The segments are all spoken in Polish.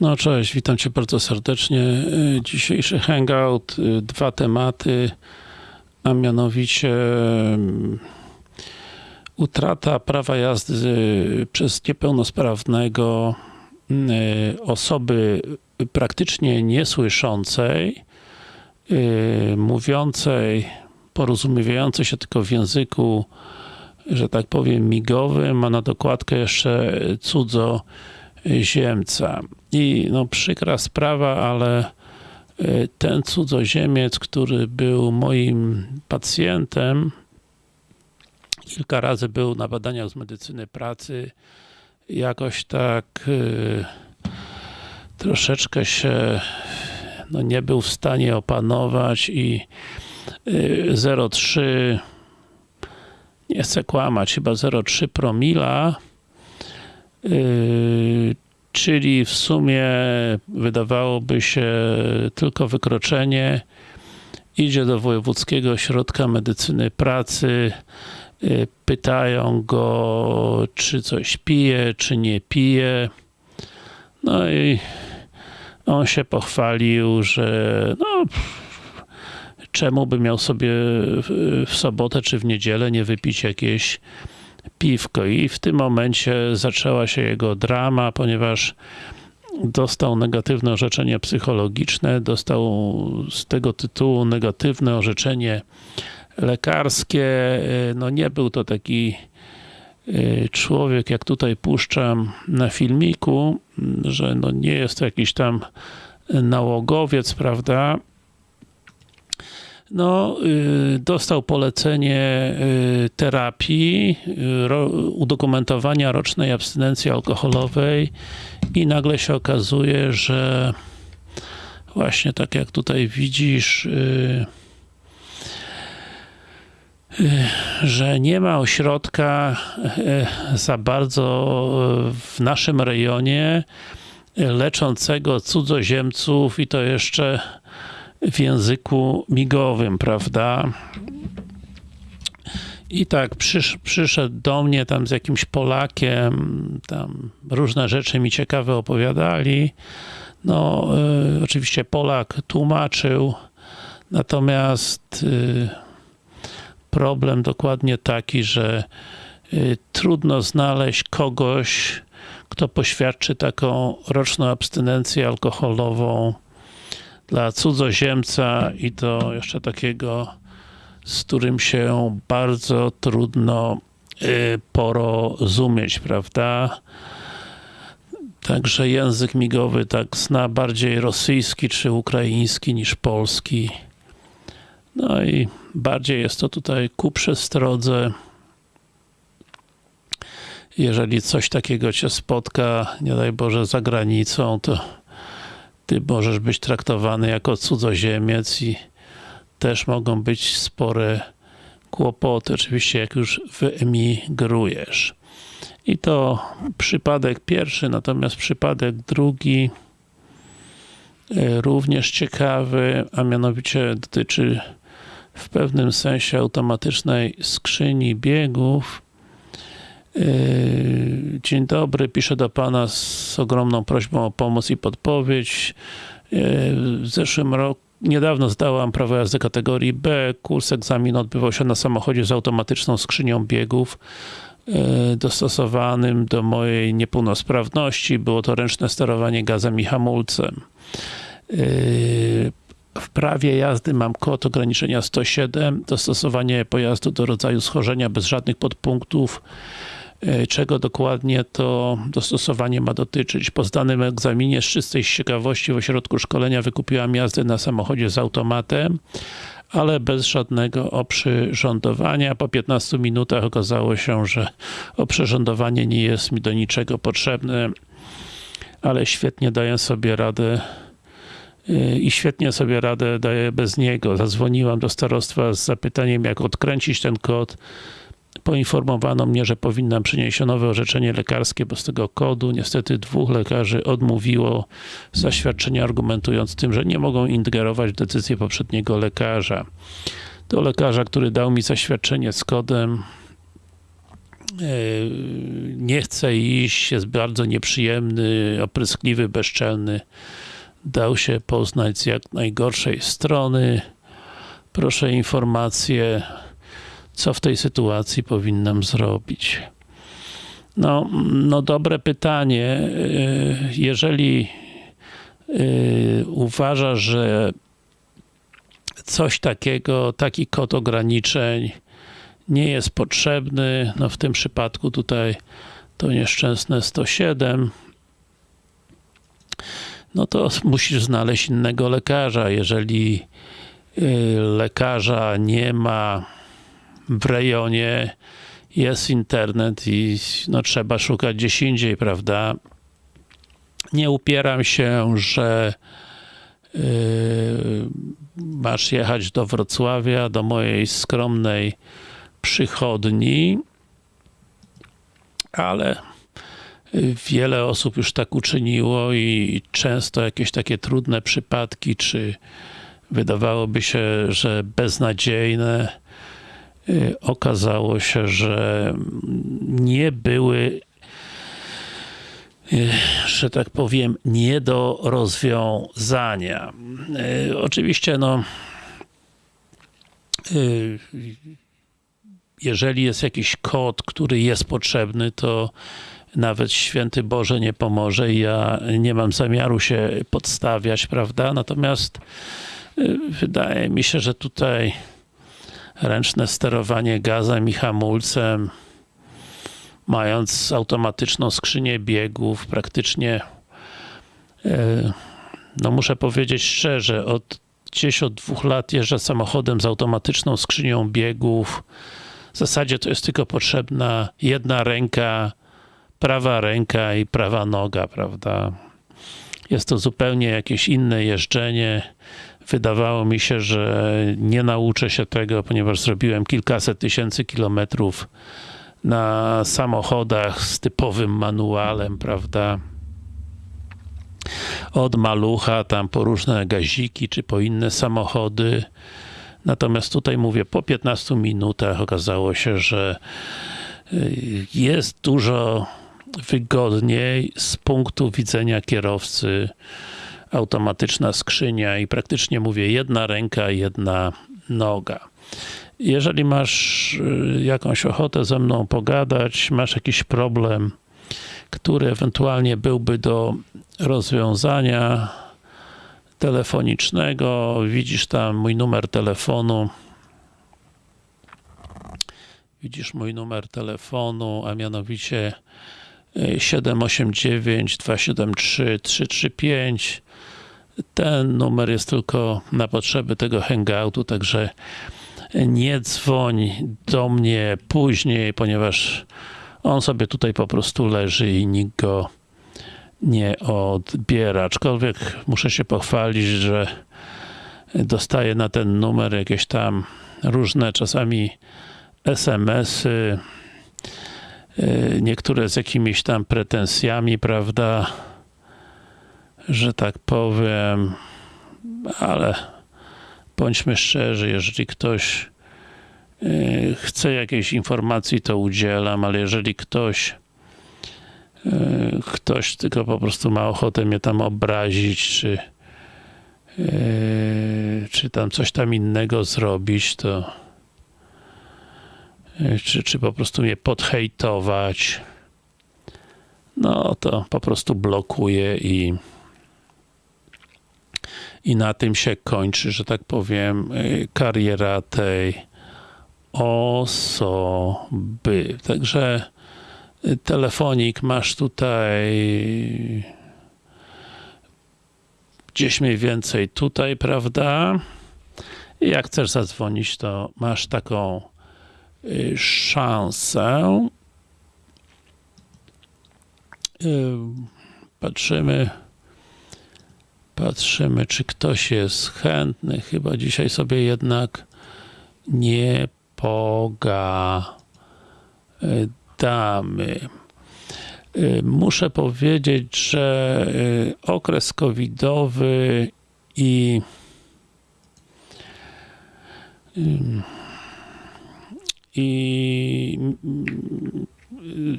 No cześć, witam Cię bardzo serdecznie. Y, Dzisiejszy hangout, y, dwa tematy, a mianowicie mm, utrata prawa jazdy przez niepełnosprawnego y, osoby praktycznie niesłyszącej, y, mówiącej, porozumiewającej się tylko w języku, że tak powiem, migowym, a na dokładkę jeszcze cudzoziemca. I no przykra sprawa, ale y, ten cudzoziemiec, który był moim pacjentem, kilka razy był na badaniach z medycyny pracy, jakoś tak y, troszeczkę się no, nie był w stanie opanować i y, 0,3 nie chcę kłamać, chyba 0,3 promila yy, czyli w sumie wydawałoby się tylko wykroczenie. Idzie do Wojewódzkiego Ośrodka Medycyny Pracy. Yy, pytają go czy coś pije, czy nie pije. No i on się pochwalił, że no czemu by miał sobie w, sobotę czy w niedzielę nie wypić jakieś piwko. I w tym momencie zaczęła się jego drama, ponieważ dostał negatywne orzeczenie psychologiczne, dostał z tego tytułu negatywne orzeczenie lekarskie, no nie był to taki y, człowiek, jak tutaj puszczam na filmiku, że no nie jest to jakiś tam nałogowiec, prawda, no, y, dostał polecenie y, terapii, y, udokumentowania rocznej abstynencji alkoholowej i nagle się okazuje, że właśnie tak jak tutaj widzisz, że nie ma ośrodka za bardzo w naszym rejonie leczącego cudzoziemców i to jeszcze w języku migowym, prawda? I tak przysz, przyszedł do mnie tam z jakimś Polakiem, tam różne rzeczy mi ciekawe opowiadali. No, y, oczywiście Polak tłumaczył, natomiast y, problem dokładnie taki, że y, trudno znaleźć kogoś, kto poświadczy taką roczną abstynencję alkoholową dla cudzoziemca i to jeszcze takiego, z którym się bardzo trudno y, porozumieć, prawda? Także język migowy tak zna bardziej rosyjski czy ukraiński niż polski. No i bardziej jest to tutaj ku przestrodze. Jeżeli coś takiego Cię spotka, nie daj Boże, za granicą, to ty możesz być traktowany jako cudzoziemiec i też mogą być spore kłopoty, oczywiście jak już wyemigrujesz. I to przypadek pierwszy, natomiast przypadek drugi e, również ciekawy, a mianowicie dotyczy w pewnym sensie automatycznej skrzyni biegów, dzień dobry, piszę do Pana z ogromną prośbą o pomoc i podpowiedź. Yy, w zeszłym roku Niedawno zdałam prawo jazdy kategorii B. Kurs egzamin odbywał się na samochodzie z automatyczną skrzynią biegów yy, dostosowanym do mojej niepełnosprawności. Było to ręczne sterowanie gazem i hamulcem. W prawie jazdy mam kod ograniczenia 107, dostosowanie pojazdu do rodzaju schorzenia bez żadnych podpunktów czego dokładnie to dostosowanie ma dotyczyć. Po zdanym egzaminie z czystej ciekawości w ośrodku szkolenia wykupiłam jazdę na samochodzie z automatem, ale bez żadnego oprzyrządowania. Po 15 minutach okazało się, że oprzyrządowanie nie jest mi do niczego potrzebne, ale świetnie daję sobie radę e, i świetnie sobie radę daję bez niego. Zadzwoniłam do starostwa z zapytaniem, jak odkręcić ten kod Poinformowano mnie, że powinnam przynieść nowe orzeczenie lekarskie, bo z tego kodu niestety dwóch lekarzy odmówiło zaświadczenia, argumentując tym, że nie mogą ingerować w decyzję poprzedniego lekarza. Do lekarza, który dał mi zaświadczenie z kodem, nie chce iść, jest bardzo nieprzyjemny, opryskliwy, bezczelny. Dał się poznać z jak najgorszej strony. Proszę informację, co w tej sytuacji powinnam zrobić. No, no dobre pytanie. Jeżeli uważa, że coś takiego, taki kod ograniczeń nie jest potrzebny. No w tym przypadku tutaj to nieszczęsne 107 no to musisz znaleźć innego lekarza. Jeżeli lekarza nie ma w rejonie, jest internet i no, trzeba szukać gdzieś indziej, prawda? Nie upieram się, że yy, masz jechać do Wrocławia, do mojej skromnej przychodni, ale wiele osób już tak uczyniło i często jakieś takie trudne przypadki, czy wydawałoby się, że beznadziejne, okazało się, że nie były że tak powiem, nie do rozwiązania. Oczywiście, no jeżeli jest jakiś kod, który jest potrzebny, to nawet święty Boże nie pomoże i ja nie mam zamiaru się podstawiać, prawda? Natomiast wydaje mi się, że tutaj ręczne sterowanie gazem i hamulcem mając automatyczną skrzynię biegów, praktycznie no muszę powiedzieć szczerze, od gdzieś od dwóch lat jeżdżę samochodem z automatyczną skrzynią biegów. W zasadzie to jest tylko potrzebna jedna ręka, prawa ręka i prawa noga, prawda? Jest to zupełnie jakieś inne jeżdżenie. Wydawało mi się, że nie nauczę się tego, ponieważ zrobiłem kilkaset tysięcy kilometrów na samochodach z typowym manualem, prawda? Od malucha, tam po różne gaziki, czy po inne samochody. Natomiast tutaj mówię, po 15 minutach okazało się, że y, jest dużo wygodniej z punktu widzenia kierowcy automatyczna skrzynia i praktycznie mówię jedna ręka, jedna noga. Jeżeli masz y, jakąś ochotę ze mną pogadać, masz jakiś problem, który ewentualnie byłby do rozwiązania telefonicznego, widzisz tam mój numer telefonu, widzisz mój numer telefonu, a mianowicie 789 273 335 ten numer jest tylko na potrzeby tego hangoutu, także nie dzwoń do mnie później, ponieważ on sobie tutaj po prostu leży i nikt go nie odbiera. Aczkolwiek muszę się pochwalić, że dostaję na ten numer jakieś tam różne czasami SMS-y, niektóre z jakimiś tam pretensjami, prawda, że tak powiem, ale bądźmy szczerzy, jeżeli ktoś e, chce jakiejś informacji, to udzielam, ale jeżeli ktoś e, ktoś tylko po prostu ma ochotę mnie tam obrazić, czy e, czy tam coś tam innego zrobić, to czy, czy po prostu mnie podhejtować, no to po prostu blokuję i i na tym się kończy, że tak powiem, y, kariera tej osoby. Także y, telefonik masz tutaj gdzieś mniej więcej tutaj, prawda? I jak chcesz zadzwonić, to masz taką y, szansę. Patrzymy Patrzymy, czy ktoś jest chętny. Chyba dzisiaj sobie jednak nie pogadamy. Y, muszę powiedzieć, że y, okres covidowy i i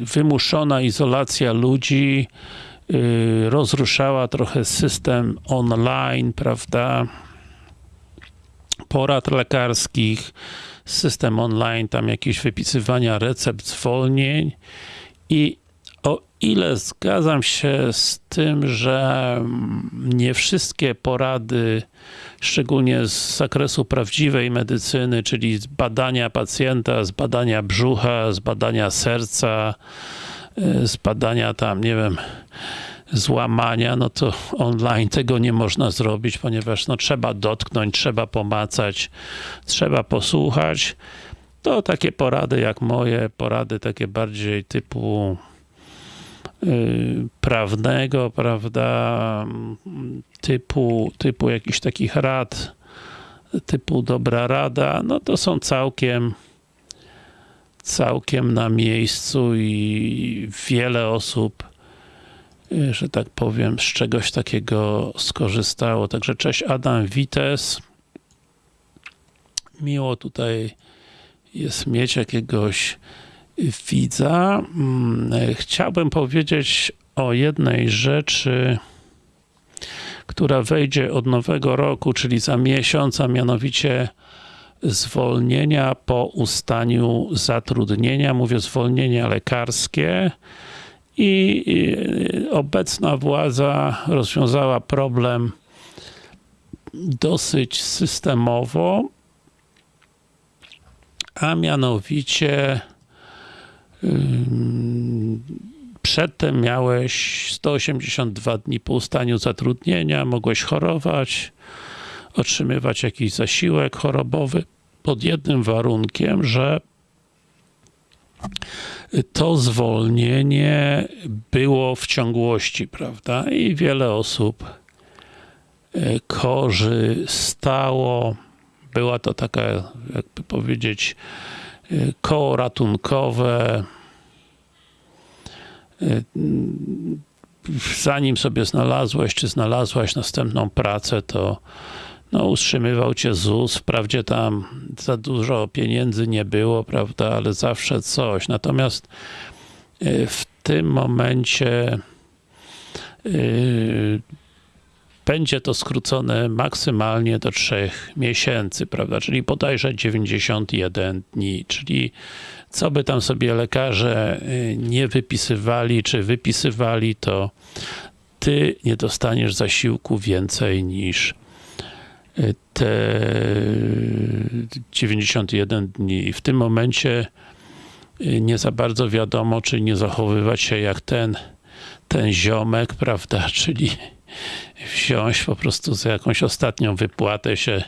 wymuszona izolacja ludzi rozruszała trochę system online, prawda? Porad lekarskich, system online, tam jakieś wypisywania recept, zwolnień i o ile zgadzam się z tym, że nie wszystkie porady, szczególnie z zakresu prawdziwej medycyny, czyli z badania pacjenta, z badania brzucha, z badania serca, z badania tam, nie wiem, złamania, no to online tego nie można zrobić, ponieważ no, trzeba dotknąć, trzeba pomacać, trzeba posłuchać. To takie porady jak moje, porady takie bardziej typu yy, prawnego, prawda, typu, typu jakichś takich rad, typu dobra rada, no to są całkiem całkiem na miejscu i wiele osób że tak powiem, z czegoś takiego skorzystało. Także cześć Adam Wites. Miło tutaj jest mieć jakiegoś widza. Mm, chciałbym powiedzieć o jednej rzeczy, która wejdzie od nowego roku, czyli za miesiąc, a mianowicie zwolnienia po ustaniu zatrudnienia. Mówię zwolnienia lekarskie i obecna władza rozwiązała problem dosyć systemowo, a mianowicie przedtem miałeś 182 dni po ustaniu zatrudnienia, mogłeś chorować, otrzymywać jakiś zasiłek chorobowy pod jednym warunkiem, że to zwolnienie było w ciągłości, prawda? I wiele osób e, korzystało. Była to taka, jakby powiedzieć, e, koło ratunkowe. E, zanim sobie znalazłeś, czy znalazłaś następną pracę, to no, utrzymywał cię ZUS, wprawdzie tam za dużo pieniędzy nie było, prawda, ale zawsze coś. Natomiast y, w tym momencie yy, będzie to skrócone maksymalnie do 3 miesięcy, prawda, czyli bodajże 91 dni, czyli co by tam sobie lekarze y, nie wypisywali, czy wypisywali, to ty nie dostaniesz zasiłku więcej niż te 91 dni. W tym momencie nie za bardzo wiadomo, czy nie zachowywać się jak ten, ten ziomek, prawda, czyli wziąć po prostu za jakąś ostatnią wypłatę się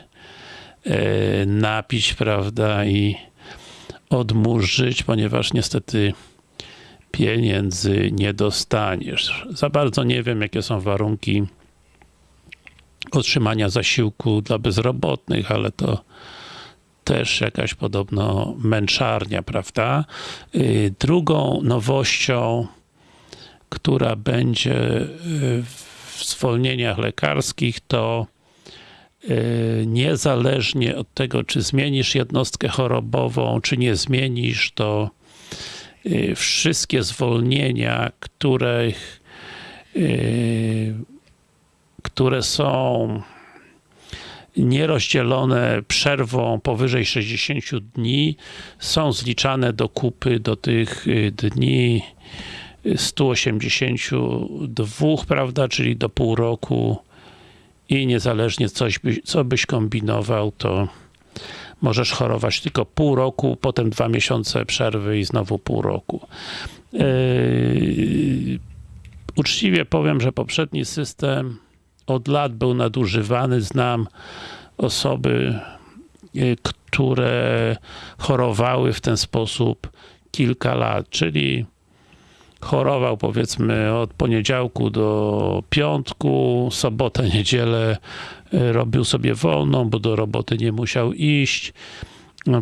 e, napić, prawda, i odmurzyć, ponieważ niestety pieniędzy nie dostaniesz. Za bardzo nie wiem, jakie są warunki otrzymania zasiłku dla bezrobotnych, ale to też jakaś podobno męczarnia, prawda? Y, drugą nowością, która będzie y, w zwolnieniach lekarskich, to y, niezależnie od tego, czy zmienisz jednostkę chorobową, czy nie zmienisz, to wszystkie zwolnienia, których które są nierozdzielone przerwą powyżej 60 dni są zliczane do kupy do tych y, dni 182, prawda, czyli do pół roku i niezależnie coś by, co byś kombinował, to możesz chorować tylko pół roku, potem dwa miesiące przerwy i znowu pół roku. Yy, uczciwie powiem, że poprzedni system od lat był nadużywany. Znam osoby, y, które chorowały w ten sposób kilka lat, czyli chorował powiedzmy od poniedziałku do piątku, sobotę, niedzielę y, robił sobie wolną, bo do roboty nie musiał iść.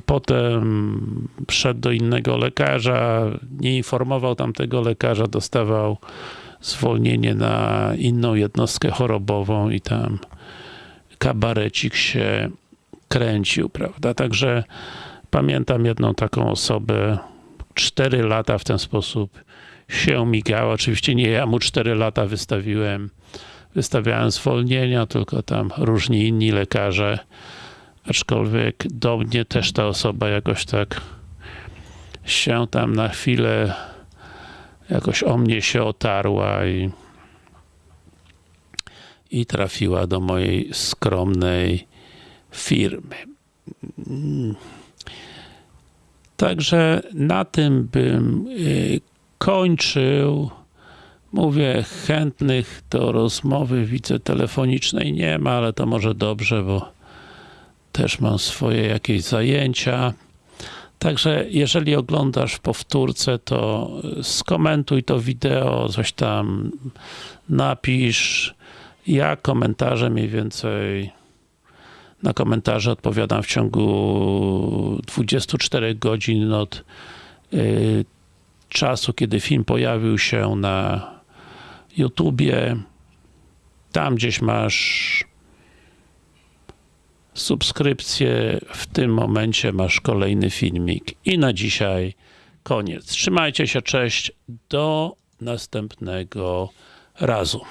Potem wszedł do innego lekarza, nie informował tamtego lekarza, dostawał zwolnienie na inną jednostkę chorobową i tam kabarecik się kręcił, prawda? Także pamiętam jedną taką osobę, 4 lata w ten sposób się migało. Oczywiście nie ja mu 4 lata wystawiłem, wystawiałem zwolnienia, tylko tam różni inni lekarze. Aczkolwiek do mnie też ta osoba jakoś tak się tam na chwilę jakoś o mnie się otarła i i trafiła do mojej skromnej firmy. Także na tym bym y, kończył. Mówię, chętnych do rozmowy widzę telefonicznej nie ma, ale to może dobrze, bo też mam swoje jakieś zajęcia. Także jeżeli oglądasz w powtórce, to skomentuj to wideo, coś tam napisz. Ja komentarze mniej więcej na komentarze odpowiadam w ciągu 24 godzin od y, czasu, kiedy film pojawił się na YouTubie. Tam gdzieś masz subskrypcję, w tym momencie masz kolejny filmik. I na dzisiaj koniec. Trzymajcie się, cześć, do następnego razu.